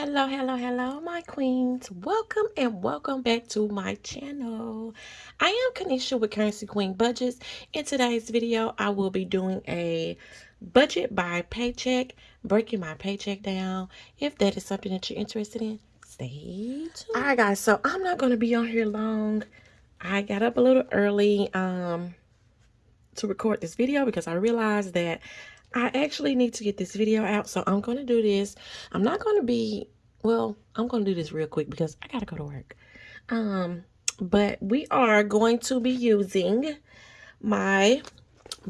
Hello, hello, hello, my queens. Welcome and welcome back to my channel. I am Kanisha with Currency Queen Budgets. In today's video, I will be doing a budget by paycheck, breaking my paycheck down. If that is something that you're interested in, stay tuned. All right, guys, so I'm not going to be on here long. I got up a little early um, to record this video because I realized that I actually need to get this video out, so I'm going to do this. I'm not going to be, well, I'm going to do this real quick because I got to go to work. Um, but we are going to be using my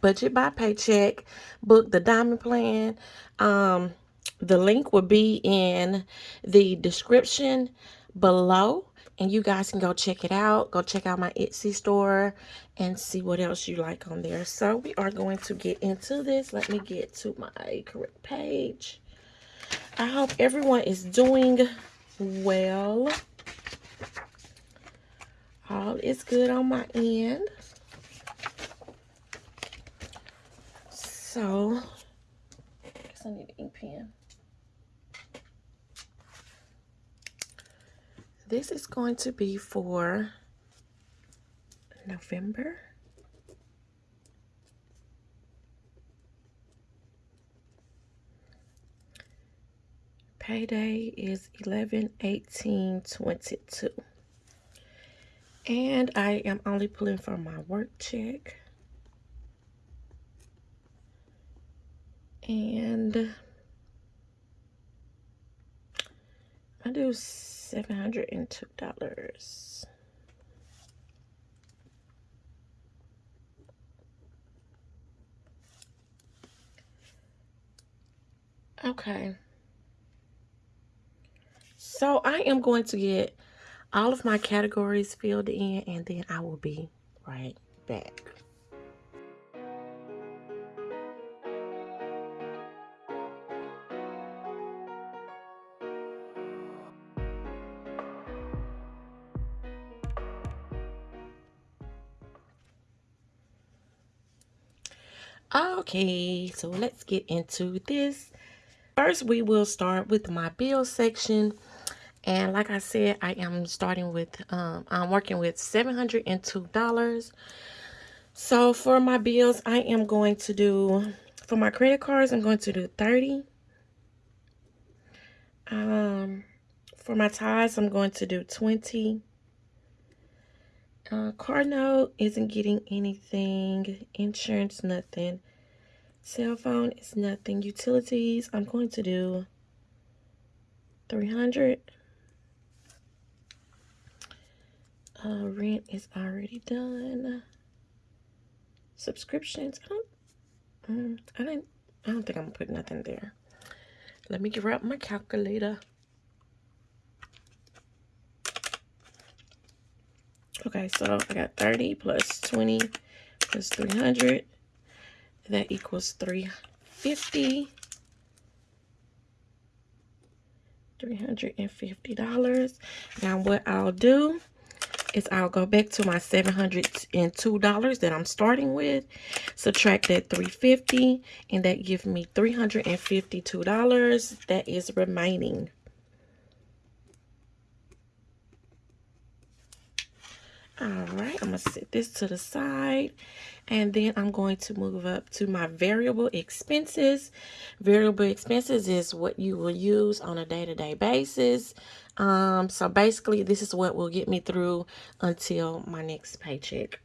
budget by paycheck book, the diamond plan. Um, the link will be in the description below and you guys can go check it out. Go check out my etsy store and see what else you like on there. So we are going to get into this. Let me get to my correct page. I hope everyone is doing well. All is good on my end. So i guess i need an ink pen this is going to be for November. Payday is 11 18 22. And I am only pulling from my work check. And I do $702. Okay. So I am going to get all of my categories filled in and then I will be right back. Okay, so let's get into this. First, we will start with my bill section. And like I said, I am starting with, um, I'm working with $702. So for my bills, I am going to do, for my credit cards, I'm going to do 30 Um, For my tithes, I'm going to do 20 uh, car note isn't getting anything. Insurance, nothing. Cell phone is nothing. Utilities, I'm going to do 300. Uh, rent is already done. Subscriptions, I don't, um, I didn't, I don't think I'm gonna put nothing there. Let me grab my calculator. Okay, so I got 30 plus 20 plus 300. That equals 350 $350. Now what I'll do is I'll go back to my $702 that I'm starting with. Subtract that 350 and that gives me $352 that is remaining. All right, I'm to set this to the side. And then I'm going to move up to my variable expenses. Variable expenses is what you will use on a day-to-day -day basis. Um, so basically, this is what will get me through until my next paycheck.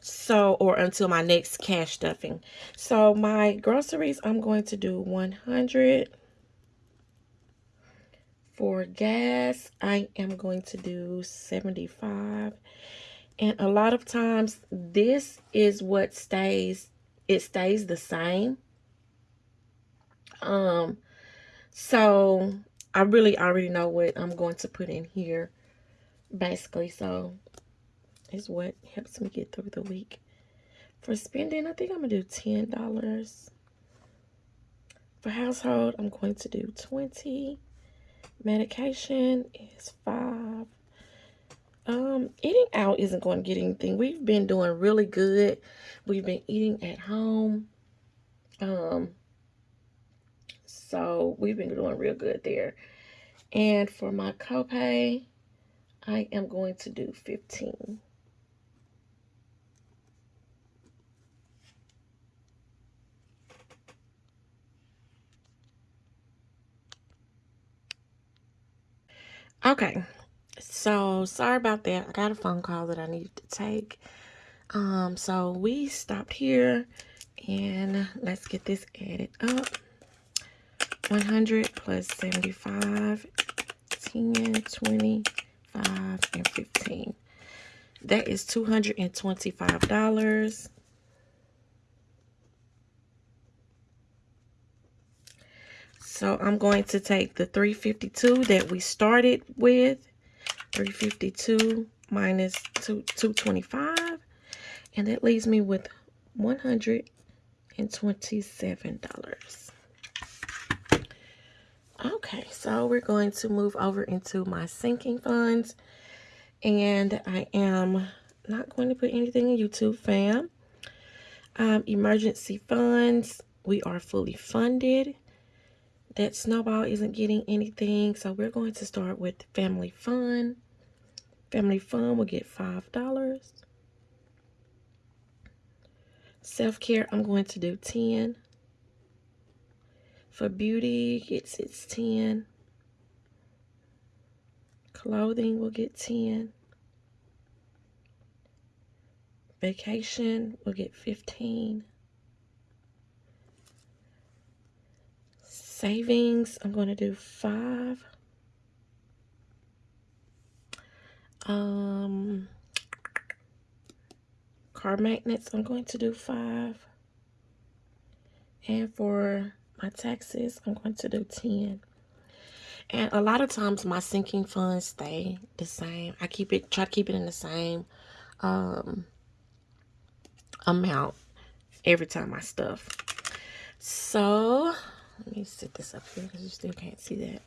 So, or until my next cash stuffing. So my groceries, I'm going to do 100 for gas, I am going to do 75. And a lot of times, this is what stays, it stays the same. Um, so I really already know what I'm going to put in here, basically. So is what helps me get through the week. For spending, I think I'm going to do $10. For household, I'm going to do 20 Medication is five. Um, eating out isn't going to get anything. We've been doing really good. We've been eating at home. Um, so we've been doing real good there. And for my copay, I am going to do 15. Okay, so sorry about that. I got a phone call that I needed to take. Um, so we stopped here and let's get this added up. 100 plus 75, 10, 25, and 15. That is $225. So I'm going to take the 352 that we started with, 352 minus 2, 225, and that leaves me with $127. Okay, so we're going to move over into my sinking funds, and I am not going to put anything in YouTube, fam. Um, emergency funds, we are fully funded that snowball isn't getting anything. So we're going to start with family fun. Family fun will get five dollars. Self-care i'm going to do 10 for beauty it's, its 10 clothing will get 10 vacation will get 15 savings, I'm going to do five. Um, car maintenance, I'm going to do five. And for my taxes, I'm going to do 10. And a lot of times my sinking funds stay the same. I keep it, try to keep it in the same um, amount every time I stuff. So let me set this up here because you still can't see that.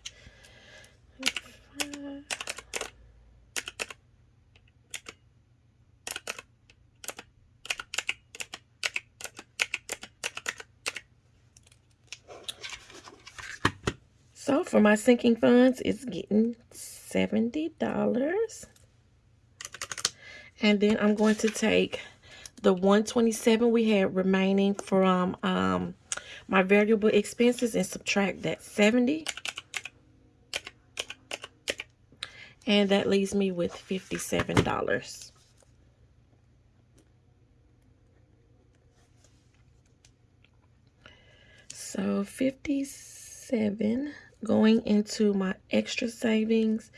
So for my sinking funds, it's getting $70. And then I'm going to take the 127 we had remaining from um, my variable expenses and subtract that 70. And that leaves me with $57. So 57 going into my extra savings.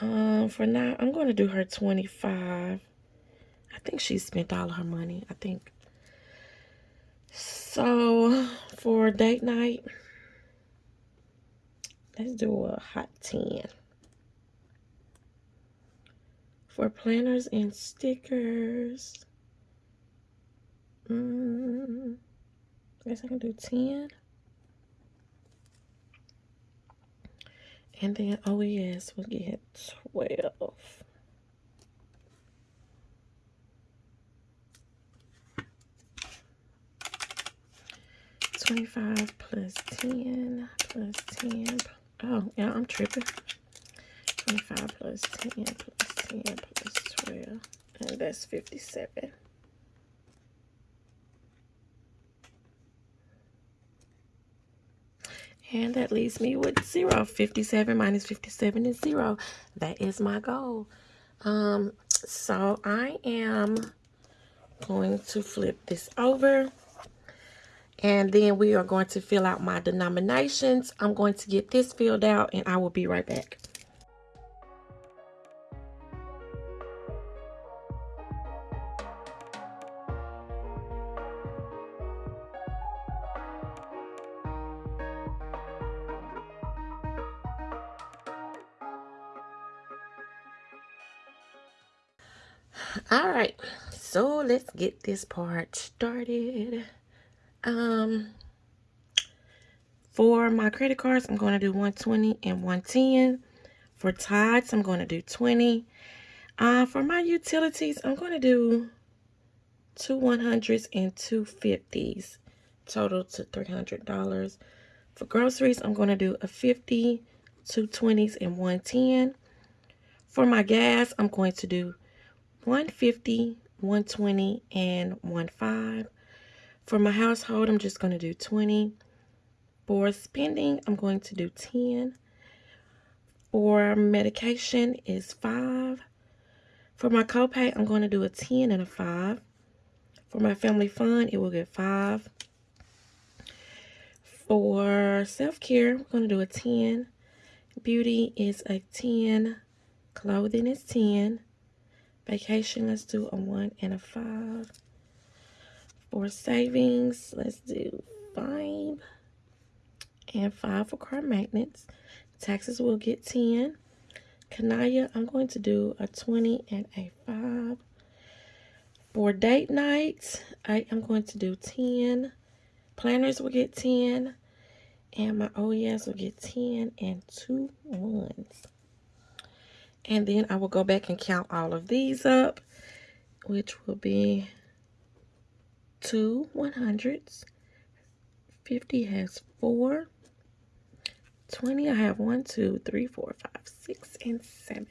Um, for now, I'm going to do her 25. I think she spent all her money. I think so for date night, let's do a hot 10. For planners and stickers, mm, I guess I can do 10. And then OES will get 12. 25 plus 10 plus 10. Oh, yeah, I'm tripping. 25 plus 10 plus 10 plus 12. And that's 57. And that leaves me with zero. 57 minus 57 is zero. That is my goal. Um, so I am going to flip this over. And then we are going to fill out my denominations. I'm going to get this filled out and I will be right back. All right, so let's get this part started. Um, for my credit cards, I'm going to do 120 and 110. For Tithes, I'm going to do 20. Uh, for my utilities, I'm going to do two 100s and two 50s, total to $300. For groceries, I'm going to do a 50, two 20s, and 110. For my gas, I'm going to do 150, 120, and 15. For my household, I'm just going to do 20. For spending, I'm going to do 10. For medication is 5. For my copay, I'm going to do a 10 and a 5. For my family fund, it will get 5. For self-care, we're going to do a 10. Beauty is a 10. Clothing is 10. Vacation, let's do a 1 and a 5. For savings, let's do 5. And 5 for car maintenance. Taxes will get 10. Kanaya, I'm going to do a 20 and a 5. For date nights, I am going to do 10. Planners will get 10. And my OES will get 10 and two ones. And then I will go back and count all of these up, which will be two 100s. 50 has four. 20, I have one, two, three, four, five, six, and seven.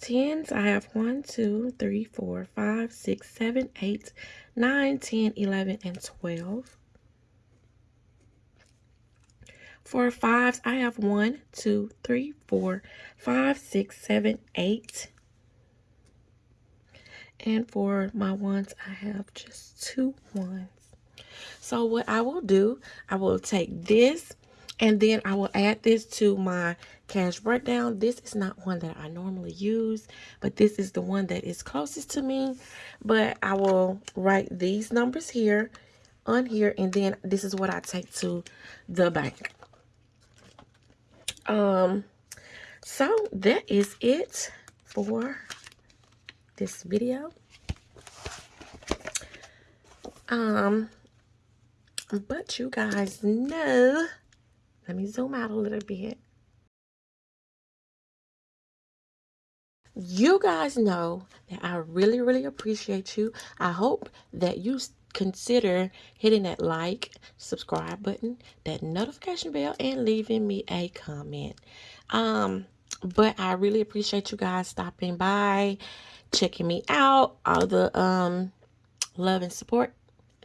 Tens, I have one, two, three, four, five, six, seven, eight, nine, ten, eleven, and 12. For fives, I have one, two, three, four, five, six, seven, eight. And for my ones, I have just two ones. So what I will do, I will take this and then I will add this to my cash breakdown. This is not one that I normally use, but this is the one that is closest to me. But I will write these numbers here on here and then this is what I take to the bank. Um, so that is it for this video. Um, but you guys know, let me zoom out a little bit. You guys know that I really, really appreciate you. I hope that you consider hitting that like, subscribe button, that notification bell, and leaving me a comment. Um, but I really appreciate you guys stopping by, checking me out, all the um love and support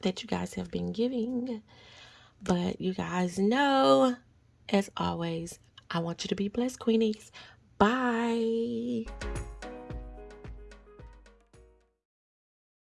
that you guys have been giving. But you guys know, as always, I want you to be blessed, Queenies. Bye.